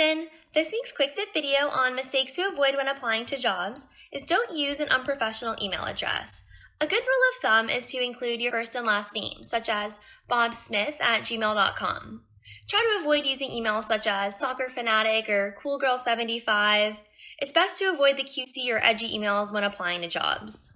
Nathan. This week's quick tip video on mistakes to avoid when applying to jobs is don't use an unprofessional email address. A good rule of thumb is to include your first and last name, such as bobsmith at gmail.com. Try to avoid using emails such as soccer fanatic or coolgirl75. It's best to avoid the cutesy or edgy emails when applying to jobs.